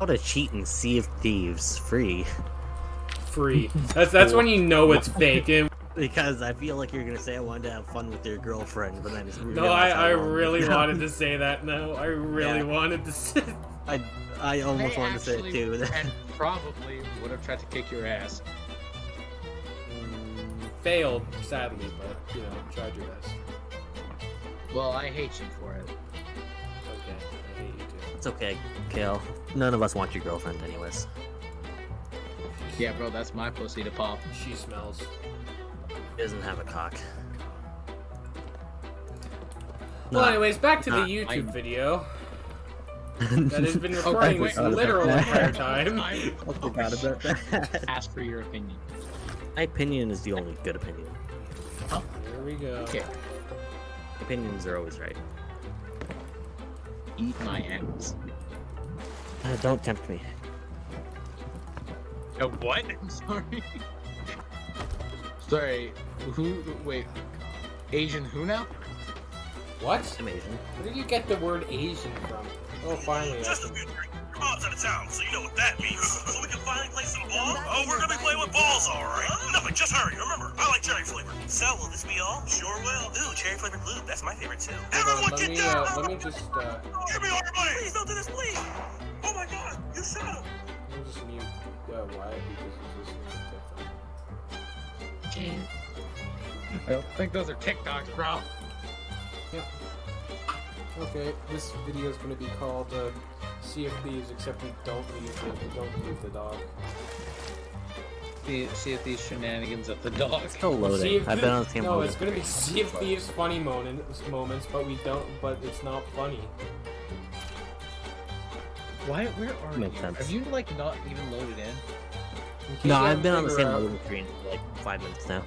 How to cheat and Sea of Thieves free? Free. That's that's when you know it's fake. Because I feel like you're gonna say I wanted to have fun with your girlfriend, but then it's no, I, I really wanted to say that. No, I really Yeah. wanted to say. I I almost They wanted to say it too. and probably would have tried to kick your ass. Mm, failed, sadly, but you know, tried your best. Well, I hate you for it. It's okay, Kale. None of us want your girlfriend, anyways. Yeah, bro, that's my pussy to pop. She smells. She doesn't have a cock. Well, Nah. anyways, back to the YouTube I'm- video that has been Oh, recording wait, this literal wait. entire time. I I forgot about that. ask for your opinion. My opinion is the only good opinion. Here we go. Okay, Opinions are always right. Eat my ass. Uh, don't tempt me. Uh, what? I'm sorry. sorry. Who? Wait. Asian who now? What? I'm Asian. Where did you get the word Asian from? Oh, finally. Just a can... few drinks. Your mom's out of town, so you know what that means. so we can finally So, will this be all? Sure will. Ooh, cherry flavored lube. That's my favorite too. Hold Everyone on, let get me, down! uh, let me just, uh, Give me all your money! Please don't do this, please! Oh my god, you shut up! let me just mute uh, Wyatt because he's listening to TikTok. I don't think those are TikToks, bro. Yep. Okay, this video is going to be called uh, Sea of Thieves, except we don't leave the, we don't leave the dog. See, Sea of Thieves shenanigans at the dog. It's still Sea loading. of I've been on the same No, loading it's going to be screen. Sea of Thieves funny moments, moments, but we don't, but it's not funny. Why? Where are Makes you? sense. Have you like not even loaded in? In No, I've been on the same out- loading screen for like five minutes now.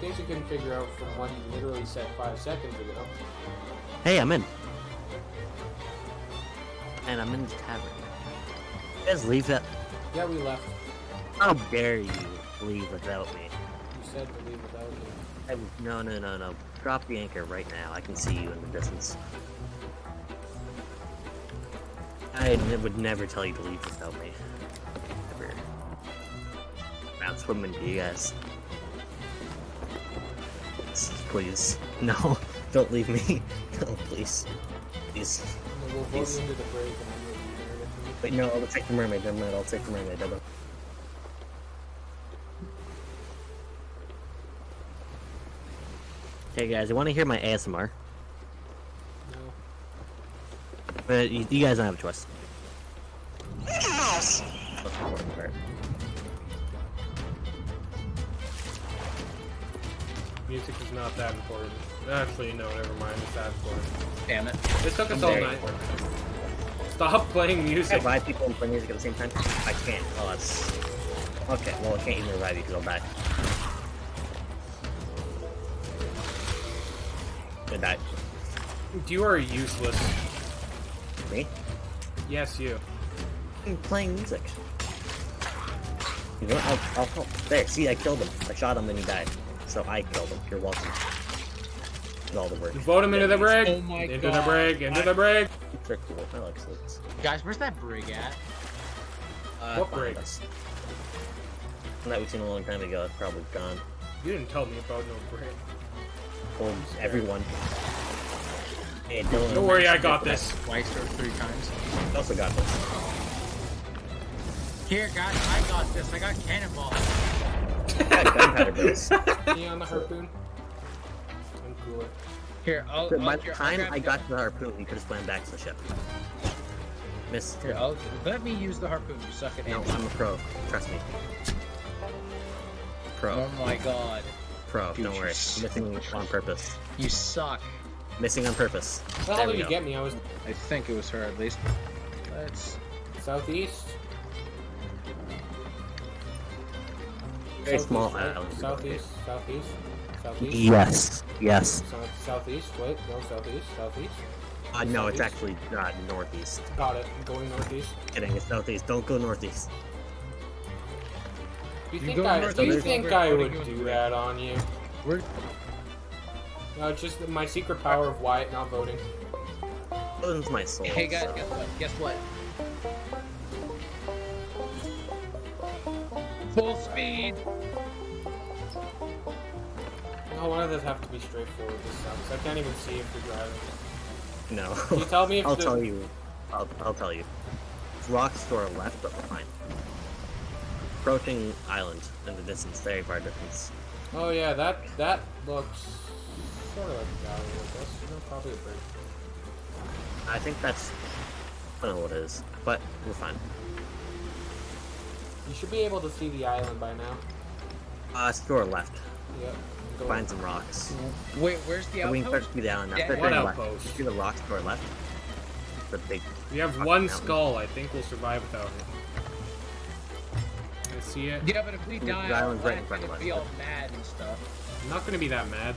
In case you couldn't figure out from what he literally said five seconds ago. Hey, I'm in. And I'm in the tavern. You guys leave that. Yeah, we left. How dare you leave without me? You said to leave without me. I, no, no, no, no. Drop the anchor right now. I can see you in the distance. I would never tell you to leave without me. Ever. That's what I'm gonna do, you guys. Please. No, don't leave me. No, please. Please. We'll Please. into the break and then you'll be there with me. Wait, no, I'll take the mermaid. Never mind, I'll take the mermaid. Hey guys, you want to hear my ASMR? No. But you, you guys don't have a choice. Mickey Mouse! That's the important part. Music is not that important. Actually, no, never mind. It's that important. Damn it. This took us I'm all night. important. Stop playing Can I music. revive people and play music at the same time? I can't. Oh, that's... Okay, well, I can't even revive you because I'll die. You are useless. Me? Yes, you. I'm playing music. You know what? I'll, I'll help. There, see, I killed him. I shot him and he died. So I killed him. You're welcome. Did all the work. Vote him into the break. Oh my into the God. break. Into the break. They're cool. I like slits. Guys, where's that brig at? Uh, What behind break? us. That we've seen a long time ago. It's probably gone. You didn't tell me about no break. Told everyone. Hey, Dylan. Don't worry, I got this. Twice or three times. I also got this. Here, guys, I got this. I got cannonball. I got gunpowder. Me on the harpoon. I'm cooler. Here, I'll. But I'll by the time I the- got to the harpoon, you could have swam back to the ship. Miss. Here, I'll let me use the harpoon. You suck at No, aiming. I'm a pro. Trust me. Pro. Oh my god, Pro. Dude, Don't you worry. s- Missing on purpose. you suck. Missing on purpose. How There we did you go. get me? I was I think it was her at least. Let's. southeast. Very Southeast, small right? island. Southeast. Southeast. Southeast. Yes. Yes. Southeast. Wait, no, southeast. Southeast. Uh, no, it's actually uh, northeast. Got it. I'm going northeast. Kidding. It's southeast. Don't go northeast. You, You think I? north, Do you think I would do that on you? We're. No, it's just my secret power of Wyatt not voting. Opens my soul. Hey guys, so- guess what? Guess what? Full speed. No, one of those have to be straightforward. This sucks. I can't even see if you're driving. No. Can you tell me if I'll the- tell you. I'll, I'll tell you. Rocks to our left, but we're fine. Approaching island in the distance, very far distance. Oh yeah, that that looks sort of like a valley, I guess. You know, probably a bridge. I think that's. I don't know what it is, but we're fine. You should be able to see the island by now. Uh, it's to our left. Yep. Go Find some rocks. Wait, where's the So we can start outpost? to see the island now. Yeah, Start what turning left. outpost? See the rocks to our left? The big. We have Rock one mountain. skull. I think we'll survive without it. I see it. Yeah, but if we die, The die, island's right in front of gonna us, be all mad and stuff. I'm not gonna be that mad.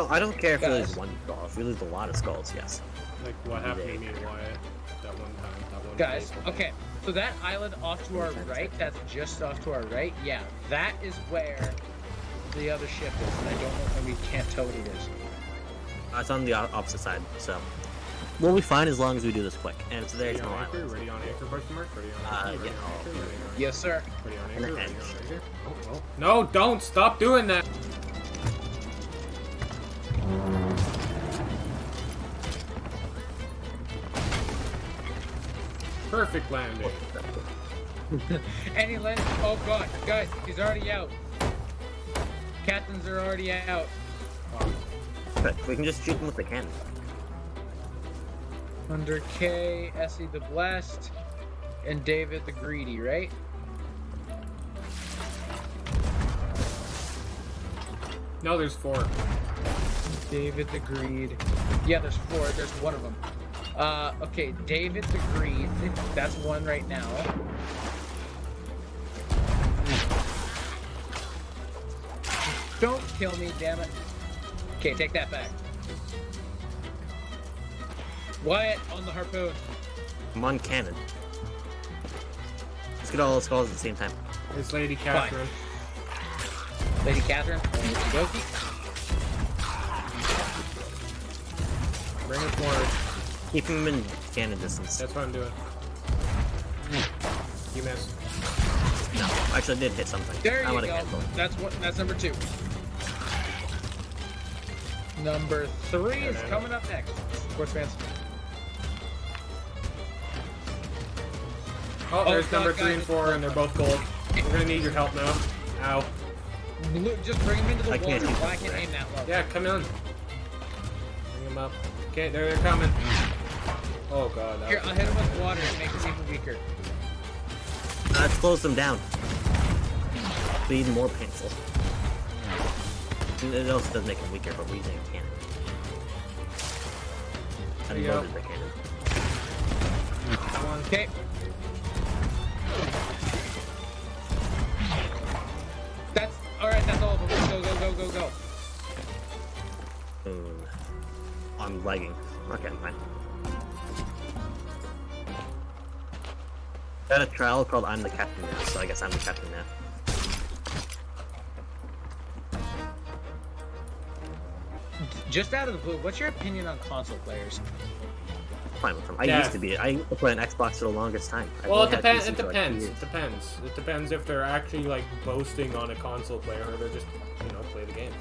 No, I don't care if we lose one skull. If we lose a lot of skulls, yes. Like what happened to me and Wyatt that one time. That one Guys, day. okay, so that island off to our right, that's just off to our right, yeah, that is where the other ship is, and I don't know, and we can't tell what it is. Uh, it's on the opposite side, so. We'll be fine as long as we do this quick. And it's a very Ready on anchor? island. Ready on anchor, question mark? Ready on Uh, anchor? Ready yeah, on anchor? Ready on Yes, sir. Ready on anchor? Ready on anchor? Oh, oh. No, don't stop doing that! Perfect landing. And he landed, oh god, guys, he's already out. Captains are already out. But we can just shoot them with the cannon. Under K, Essie the Blessed, and David the Greedy, right? No, there's four. David the Greed. Yeah, there's four. There's one of them. Uh, okay, David the Greed. That's one right now. Don't kill me, damn it. Okay, take that back. Wyatt on the harpoon. I'm on cannon. Let's get all those calls at the same time. It's Lady Catherine. Lady Catherine. Okie Bring it forward. Keep him in cannon distance. That's what I'm doing. You missed. No, actually, I did hit something. There I'm you go. That's what. That's number two. Number three is coming up next. Sports fans. Oh, Oh, there's God, number three guys, and it's four, and they're both gold. We're gonna need your help now. Ow. Look, Just bring him into the I water. can't shoot I can't aim that low? Yeah, come in. Bring them up. Okay, there they're coming. Oh god. That Here, I'll hit him with water to make him even weaker. Uh, it slows them down. Be even more painful. And It also does make them weaker, but we're using a cannon. There you go. Unloaded the cannon. Come on. Okay. That's all right. That's all of them. Go, go, go, go, go. Mm. I'm lagging. Okay, fine. Got a trial called I'm the Captain now, so I guess I'm the Captain now. Just out of the blue, what's your opinion on console players? Fine with them. I Yeah. used to be. I used to play on Xbox for the longest time. I've Well, it only had depends. It like depends. It depends. It depends if they're actually like boasting on a console player or they're just, you know, play the game.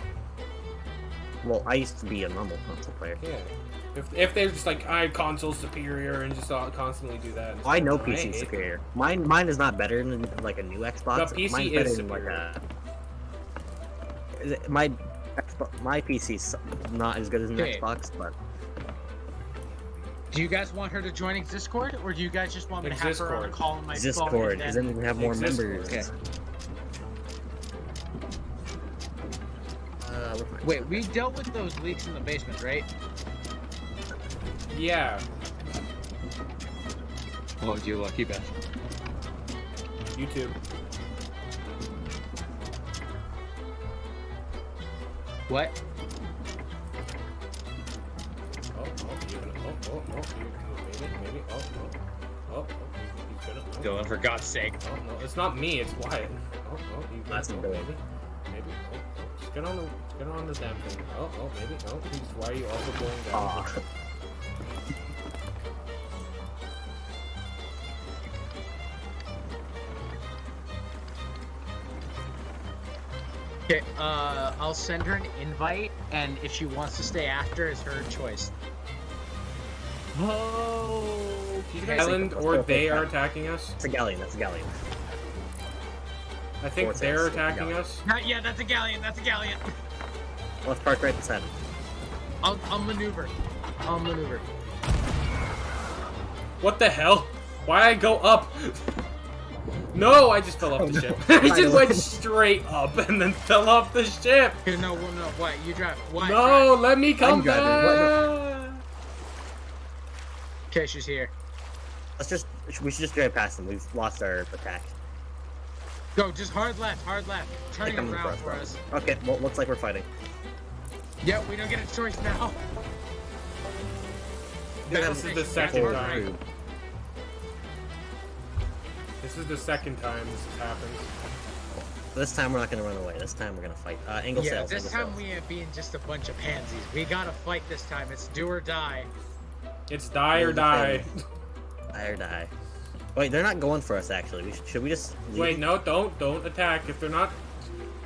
Well, I used to be a normal console player. Yeah. If, if they're just like I console superior and just all, constantly do that. Oh, I know I PC hate is them. superior. Mine, mine is not better than like a new Xbox. The PC Mine's is better than superior. like a. It- My Xbox, my PC's not as good as an Okay. Xbox, but Do you guys want her to join Discord, or do you guys just want me to have her on a Discord. call on my phone? Discord, and because then- then we have more Discord. members. Okay. Uh, we're fine. Wait, we dealt with those leaks in the basement, right? Yeah. Oh, you lucky bastard. YouTube. What? Oh, oh, you're gonna. Oh, oh, oh, you, maybe, maybe. Oh, oh, oh, oh, he's gonna. Oh, Dylan, for God's sake. Oh, no, it's not me. It's Wyatt. Oh, oh, you gonna. That's oh, Billy. maybe, maybe. Oh, oh, just get on the, get on the damn thing. Oh, oh, maybe. Oh, he's. Why are you also going down? Aw. Okay, uh, I'll send her an invite, and if she wants to stay after, it's her choice. Oh, Island or they are attacking us. It's a galleon. That's a galleon. I think Four they're sails, attacking us. Not yeah, that's a galleon. That's a galleon. Let's park right beside him. I'll, I'll maneuver. I'll maneuver. What the hell? Why I go up? No, I just fell off Oh, the no. ship. I just went straight up and then fell off the ship. Okay, no, well, no, what? You drive. Why? No, let me come I'm back. Okay, she's here. Let's just. We should just drive past them. We've lost our attack. Go, just hard left, hard left. They're Turning around for for us. us. bro. Okay. Well, looks like we're fighting. Yeah, we don't get a choice now. This is the second time. Through. This is the second time this has happened. This time we're not gonna run away. This time we're gonna fight. Uh, angle yeah, sails. this angle time sails. we ain't being just a bunch of pansies. We gotta fight this time. It's do or die. It's die or die. sails. Die or die. Wait, they're not going for us. Actually, we should, should we just? Leave? Wait, no, don't, don't attack. If they're not,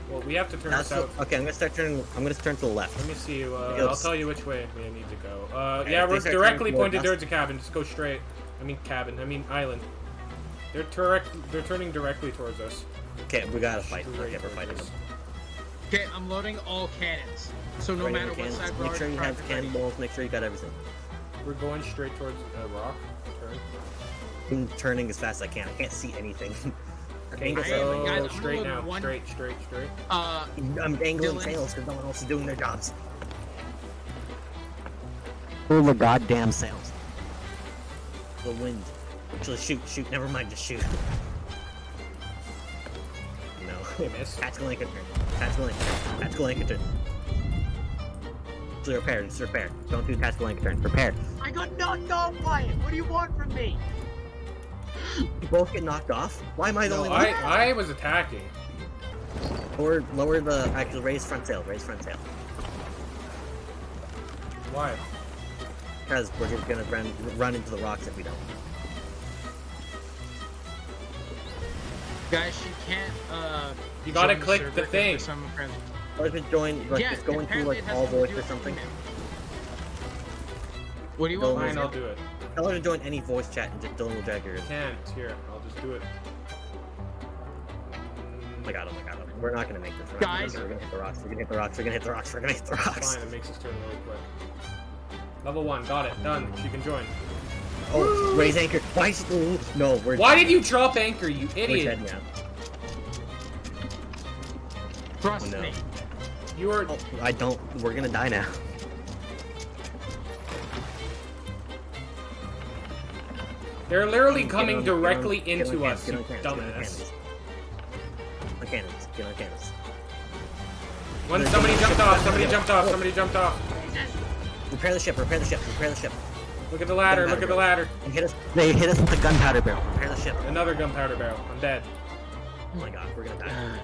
well, we have to turn That's this out. okay, I'm gonna start turning. I'm gonna turn to the left. Let me see. Uh, I'll tell you which way we need to go. Uh, Okay, yeah, we're directly pointed towards the cabin. Just go straight. I mean cabin. I mean island. They're direct. They're turning directly towards us. Okay, we gotta fight. Straight Okay, we're towards fighting us. them. Okay, I'm loading all cannons. So no Ready matter what side we're Make sure you have cannonballs. Make sure you got everything. We're going straight towards a rock. Turn. I'm turning as fast as I can. I can't see anything. angle I sails. am- So guys, I'm straight now. one- Straight, straight, straight. Uh, I'm angling Dylan. sails because no one else is doing their jobs. Pull the goddamn sails. The wind. Actually, shoot, shoot. Never mind, just shoot. No. They missed. Tactical anchor turn. Tactical anchor turn. Tactical anchor turn. Just repair. Just repair. Don't do tactical anchor turn. Repair. I got knocked off by it. What do you want from me? You both get knocked off. Why am I the No, only one? I, I was attacking. Lower, lower the actually raise front sail. Raise front sail. Why? Because we're just gonna run run into the rocks if we don't. Guys, she can't. Uh, You gotta click server the 'cause thing. for some friends- Or just join, like yeah, just going through apparently like it has all something to voice or something. What do you want? Fine, I'll do it. Tell her to join any voice chat and just Dylan will drag her. Can't. Here, I'll just do it. Oh my god, oh my god, oh we're not gonna make this. We're, not gonna, Guys. we're gonna hit the rocks. We're gonna hit the rocks. We're gonna hit the rocks. We're gonna hit the rocks. Fine, it makes us turn really quick. Level one, got it. Done. She can join. Oh, raise anchor. Why? Is, ooh, no, we're. Why did you drop anchor, you We're idiot? dead now. Trust Oh, no. me. You were. Oh, I don't. We're gonna die now. They're literally Get coming on- directly on into cannons, us, get you on cannons, get on dumbass. cannons. On cannons. Get on cannons. When somebody jumped off, somebody jumped off, somebody jumped off. Repair the ship. Repair the ship. Repair the ship. Look at the ladder, look at the ladder. They hit us. They hit us with a gunpowder barrel. Repair the ship. Another gunpowder barrel. I'm dead. Oh my god, we're gonna die.